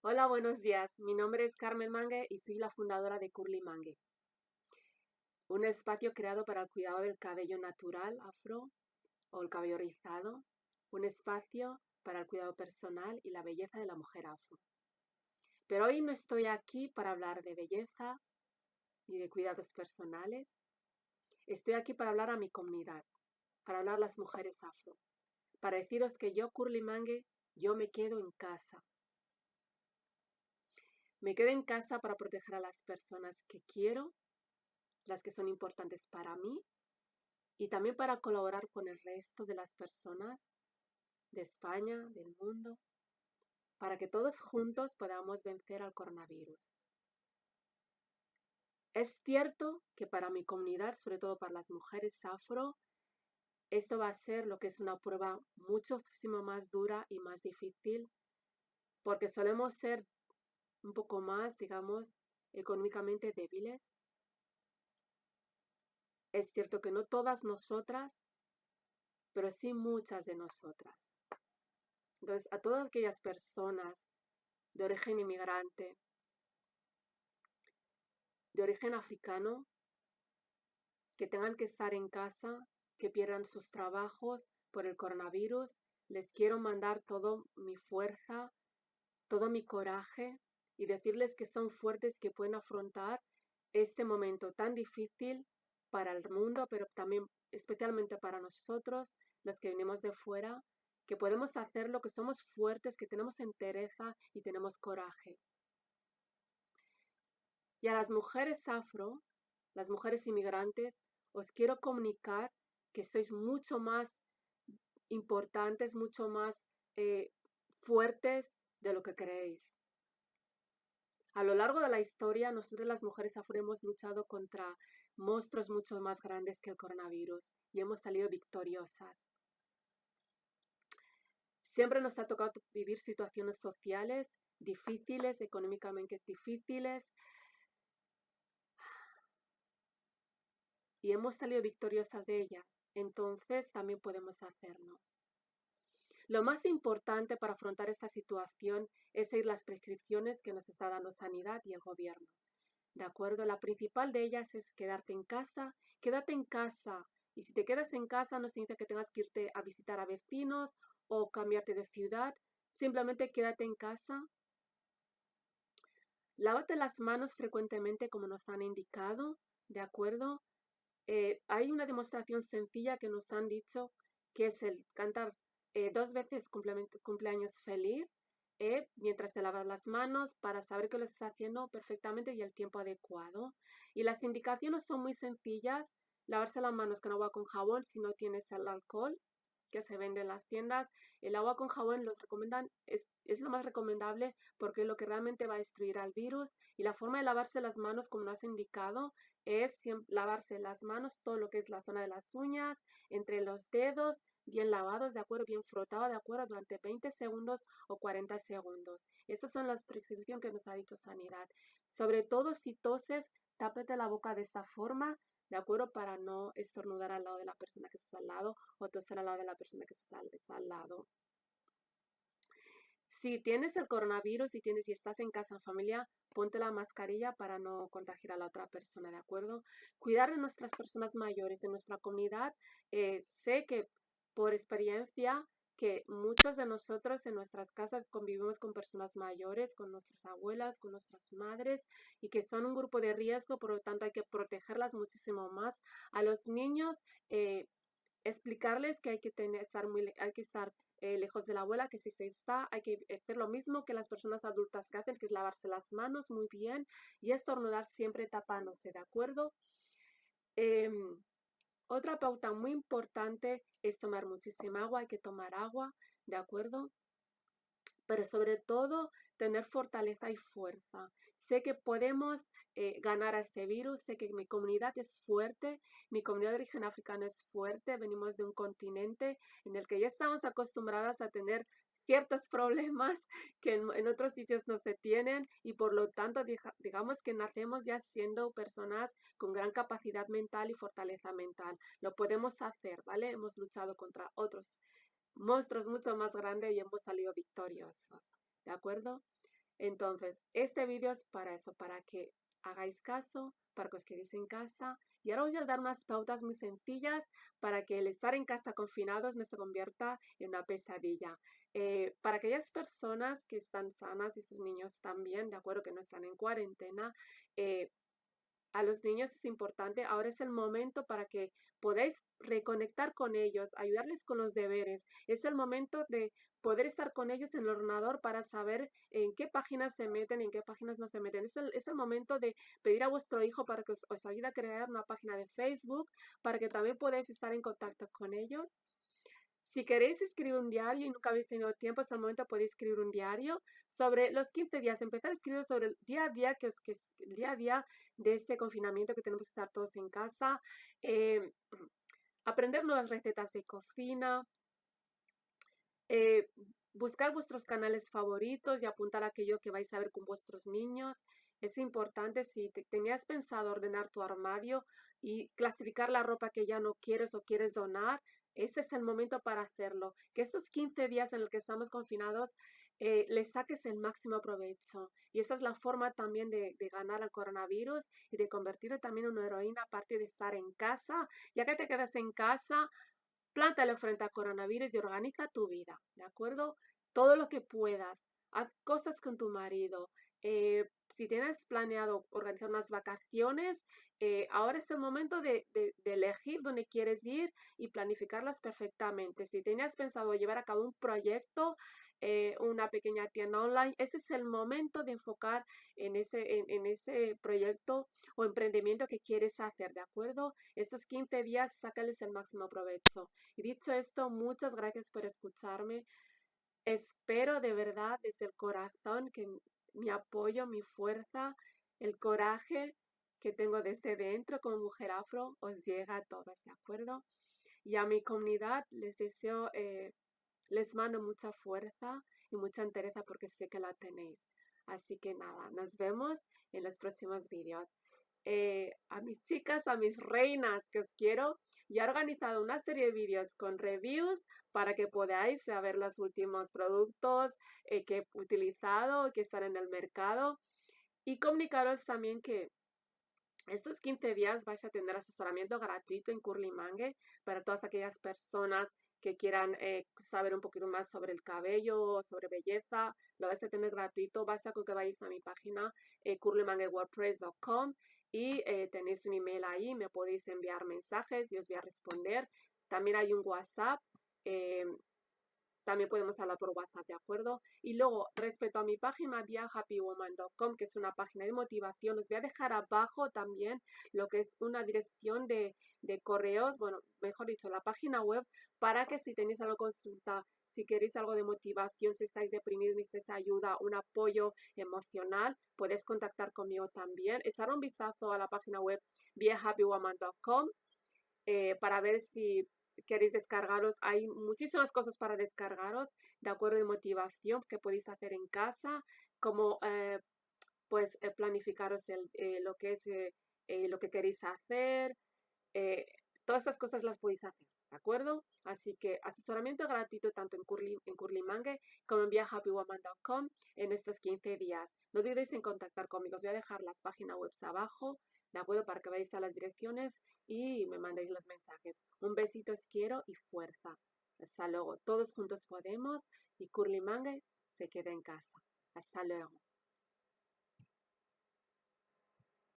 Hola, buenos días. Mi nombre es Carmen Mangue y soy la fundadora de Curly Mangue, un espacio creado para el cuidado del cabello natural afro o el cabello rizado, un espacio para el cuidado personal y la belleza de la mujer afro. Pero hoy no estoy aquí para hablar de belleza ni de cuidados personales. Estoy aquí para hablar a mi comunidad, para hablar a las mujeres afro, para deciros que yo, Curly Mangue, yo me quedo en casa. Me quedo en casa para proteger a las personas que quiero, las que son importantes para mí, y también para colaborar con el resto de las personas de España, del mundo, para que todos juntos podamos vencer al coronavirus. Es cierto que para mi comunidad, sobre todo para las mujeres afro, esto va a ser lo que es una prueba muchísimo más dura y más difícil, porque solemos ser un poco más, digamos, económicamente débiles. Es cierto que no todas nosotras, pero sí muchas de nosotras. Entonces, a todas aquellas personas de origen inmigrante, de origen africano, que tengan que estar en casa, que pierdan sus trabajos por el coronavirus, les quiero mandar toda mi fuerza, todo mi coraje y decirles que son fuertes, que pueden afrontar este momento tan difícil para el mundo, pero también especialmente para nosotros, los que venimos de fuera, que podemos hacerlo, que somos fuertes, que tenemos entereza y tenemos coraje. Y a las mujeres afro, las mujeres inmigrantes, os quiero comunicar que sois mucho más importantes, mucho más eh, fuertes de lo que creéis. A lo largo de la historia, nosotros las mujeres afro hemos luchado contra monstruos mucho más grandes que el coronavirus y hemos salido victoriosas. Siempre nos ha tocado vivir situaciones sociales difíciles, económicamente difíciles, y hemos salido victoriosas de ellas, entonces también podemos hacerlo. Lo más importante para afrontar esta situación es seguir las prescripciones que nos está dando Sanidad y el gobierno. ¿De acuerdo? La principal de ellas es quedarte en casa. Quédate en casa. Y si te quedas en casa no significa que tengas que irte a visitar a vecinos o cambiarte de ciudad. Simplemente quédate en casa. Lávate las manos frecuentemente como nos han indicado. ¿De acuerdo? Eh, hay una demostración sencilla que nos han dicho que es el cantar eh, dos veces cumpleaños feliz eh, mientras te lavas las manos para saber que lo estás haciendo perfectamente y el tiempo adecuado. Y las indicaciones son muy sencillas. Lavarse las manos con agua con jabón si no tienes el alcohol que se vende en las tiendas. El agua con jabón los recomiendan, es, es, lo más recomendable porque es lo que realmente va a destruir al virus. Y la forma de lavarse las manos, como lo has indicado, es lavarse las manos, todo lo que es la zona de las uñas, entre los dedos, bien lavados, de acuerdo, bien frotado, de acuerdo, durante 20 segundos o 40 segundos. Estas son las prescripciones que nos ha dicho Sanidad. Sobre todo si toses, tápete la boca de esta forma, ¿de acuerdo? Para no estornudar al lado de la persona que está al lado o toser al lado de la persona que está, al lado. Si tienes el coronavirus y tienes y estás en casa en familia, ponte la mascarilla para no contagiar a la otra persona, ¿de acuerdo? Cuidar de nuestras personas mayores, de nuestra comunidad. Eh, sé que por experiencia que muchos de nosotros en nuestras casas convivimos con personas mayores, con nuestras abuelas, con nuestras madres y que son un grupo de riesgo, por lo tanto hay que protegerlas muchísimo más. A los niños, eh, explicarles que hay que, estar, muy, hay que estar eh, lejos de la abuela, que si se está, hay que hacer lo mismo que las personas adultas que hacen, que es lavarse las manos muy bien y estornudar siempre tapándose, ¿de acuerdo? Em, otra pauta muy importante es tomar muchísima agua, hay que tomar agua, ¿de acuerdo? Pero sobre todo tener fortaleza y fuerza. Sé que podemos eh, ganar a este virus, sé que mi comunidad es fuerte, mi comunidad de origen africano es fuerte, venimos de un continente en el que ya estamos acostumbradas a tener ciertos problemas que en, otros sitios no se tienen y por lo tanto digamos que nacemos ya siendo personas con gran capacidad mental y fortaleza mental. Lo podemos hacer, ¿vale? Hemos luchado contra otros monstruos mucho más grandes y hemos salido victoriosos, ¿de acuerdo? Entonces, este vídeo es para eso, para que hagáis caso, para que os quedéis en casa. Y ahora os voy a dar unas pautas muy sencillas para que el estar en casa confinados no se convierta en una pesadilla. Eh, para aquellas personas que están sanas y sus niños también, de acuerdo que no están en cuarentena, eh, a los niños es importante. Ahora es el momento para que podáis reconectar con ellos, ayudarles con los deberes. Es el momento de poder estar con ellos en el ordenador para saber en qué páginas se meten, en qué páginas no se meten. Es el, es el momento de pedir a vuestro hijo para que os, os ayude a crear una página de Facebook, para que también podáis estar en contacto con ellos. Si queréis escribir un diario y nunca habéis tenido tiempo, hasta el momento podéis escribir un diario sobre los 15 días, empezar a escribir sobre el día a día, que, es, que el día a día de este confinamiento que tenemos que estar todos en casa, eh, aprender nuevas recetas de cocina, eh, buscar vuestros canales favoritos y apuntar aquello que vais a ver con vuestros niños. Es importante si tenías pensado ordenar tu armario y clasificar la ropa que ya no quieres o quieres donar, ese es el momento para hacerlo. Que estos 15 días en los que estamos confinados eh, les saques el máximo provecho. Y esta es la forma también de, ganar al coronavirus y de convertirte también en una heroína aparte de estar en casa. Ya que te quedas en casa, plántale frente al coronavirus y organiza tu vida, ¿de acuerdo? Todo lo que puedas. Haz cosas con tu marido. Eh, si tienes planeado organizar unas vacaciones, eh, ahora es el momento de, elegir dónde quieres ir y planificarlas perfectamente. Si tenías pensado llevar a cabo un proyecto, eh, una pequeña tienda online, este es el momento de enfocar en ese, en, ese proyecto o emprendimiento que quieres hacer, ¿de acuerdo? Estos 15 días, sácales el máximo provecho. Y dicho esto, muchas gracias por escucharme. Espero de verdad desde el corazón que mi apoyo, mi fuerza, el coraje que tengo desde dentro como mujer afro os llega a todos, ¿de acuerdo? Y a mi comunidad les deseo, eh, les mando mucha fuerza y mucha entereza porque sé que la tenéis. Así que nada, nos vemos en los próximos vídeos. Eh, a mis chicas, a mis reinas que os quiero, y he organizado una serie de vídeos con reviews para que podáis saber los últimos productos eh, que he utilizado, que están en el mercado y comunicaros también que estos 15 días vais a tener asesoramiento gratuito en Curly para todas aquellas personas que quieran eh, saber un poquito más sobre el cabello, sobre belleza, lo vais a tener gratuito. Basta con que vayáis a mi página eh, y eh, tenéis un email ahí, me podéis enviar mensajes y os voy a responder. También hay un WhatsApp eh, también podemos hablar por WhatsApp, ¿de acuerdo? Y luego, respecto a mi página viahappywoman.com, que es una página de motivación, os voy a dejar abajo también lo que es una dirección de, correos, bueno, mejor dicho, la página web, para que si tenéis algo consulta, si queréis algo de motivación, si estáis deprimidos, necesitáis ayuda, un apoyo emocional, podéis contactar conmigo también. Echar un vistazo a la página web viahappywoman.com eh, para ver si queréis descargaros, hay muchísimas cosas para descargaros, de acuerdo de motivación que podéis hacer en casa, como eh, pues eh, planificaros el, eh, lo que es lo que queréis hacer, todas estas cosas las podéis hacer. ¿De acuerdo? Así que asesoramiento gratuito tanto en Curly, en como en viahappywoman.com en estos 15 días. No dudéis en contactar conmigo. Os voy a dejar las páginas web abajo ¿de acuerdo? Para que veáis a las direcciones y me mandéis los mensajes. Un besito os quiero y fuerza. Hasta luego. Todos juntos podemos y Curly Mangue se queda en casa. Hasta luego.